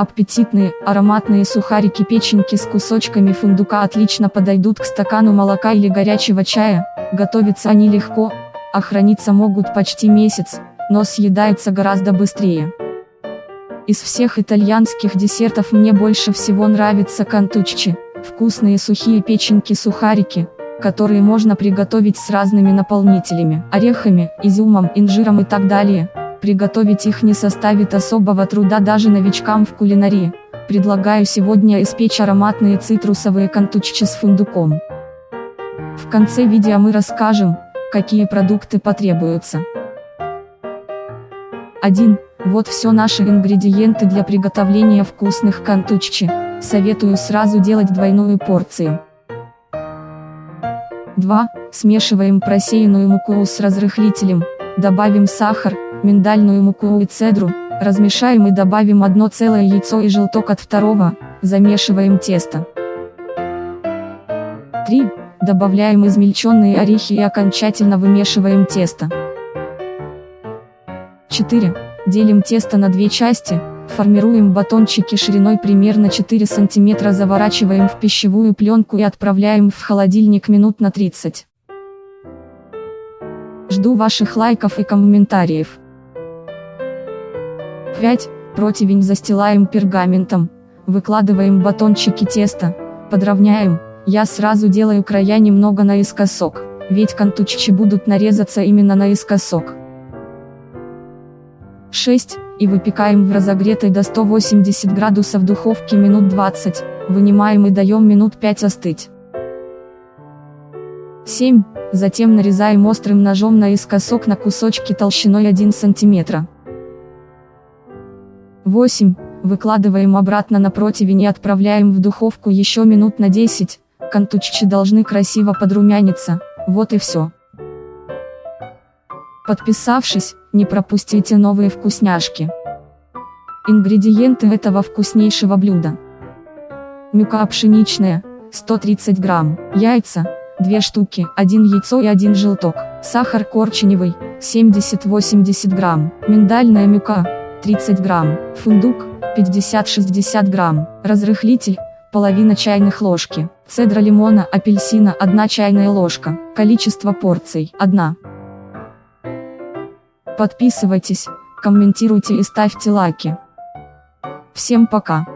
Аппетитные, ароматные сухарики-печеньки с кусочками фундука отлично подойдут к стакану молока или горячего чая, готовятся они легко, а храниться могут почти месяц, но съедаются гораздо быстрее. Из всех итальянских десертов мне больше всего нравятся кантуччи, вкусные сухие печеньки-сухарики, которые можно приготовить с разными наполнителями, орехами, изюмом, инжиром и так далее. Приготовить их не составит особого труда даже новичкам в кулинарии. Предлагаю сегодня испечь ароматные цитрусовые кантуччи с фундуком. В конце видео мы расскажем, какие продукты потребуются. 1. Вот все наши ингредиенты для приготовления вкусных кантуччи. Советую сразу делать двойную порцию. 2. Смешиваем просеянную муку с разрыхлителем, добавим сахар, миндальную муку и цедру, размешаем и добавим одно целое яйцо и желток от второго, замешиваем тесто. 3. Добавляем измельченные орехи и окончательно вымешиваем тесто. 4. Делим тесто на две части, формируем батончики шириной примерно 4 см заворачиваем в пищевую пленку и отправляем в холодильник минут на 30. Жду ваших лайков и комментариев. 5. Противень застилаем пергаментом, выкладываем батончики теста, подровняем, я сразу делаю края немного наискосок, ведь кантуччи будут нарезаться именно наискосок. 6, и выпекаем в разогретой до 180 градусов духовке минут 20, вынимаем и даем минут 5 остыть. 7, затем нарезаем острым ножом наискосок на кусочки толщиной 1 см. 8, выкладываем обратно на противень и отправляем в духовку еще минут на 10, кантуччи должны красиво подрумяниться, вот и все. Подписавшись, не пропустите новые вкусняшки. Ингредиенты этого вкуснейшего блюда. Мюка пшеничная, 130 грамм, яйца, 2 штуки, 1 яйцо и 1 желток, сахар коричневый, 70-80 грамм, миндальная мюка, 30 грамм, фундук, 50-60 грамм, разрыхлитель, половина чайных ложки, цедра лимона, апельсина, 1 чайная ложка, количество порций, 1. Подписывайтесь, комментируйте и ставьте лайки. Всем пока.